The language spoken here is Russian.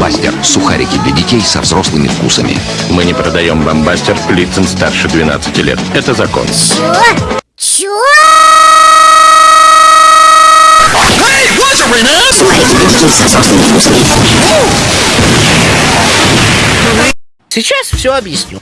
Бомбастер. Сухарики для детей со взрослыми вкусами. Мы не продаем бомбастер лицам старше 12 лет. Это закон. Чё? Чё? Сухарики для детей со взрослыми вкусами. Сейчас все объясню.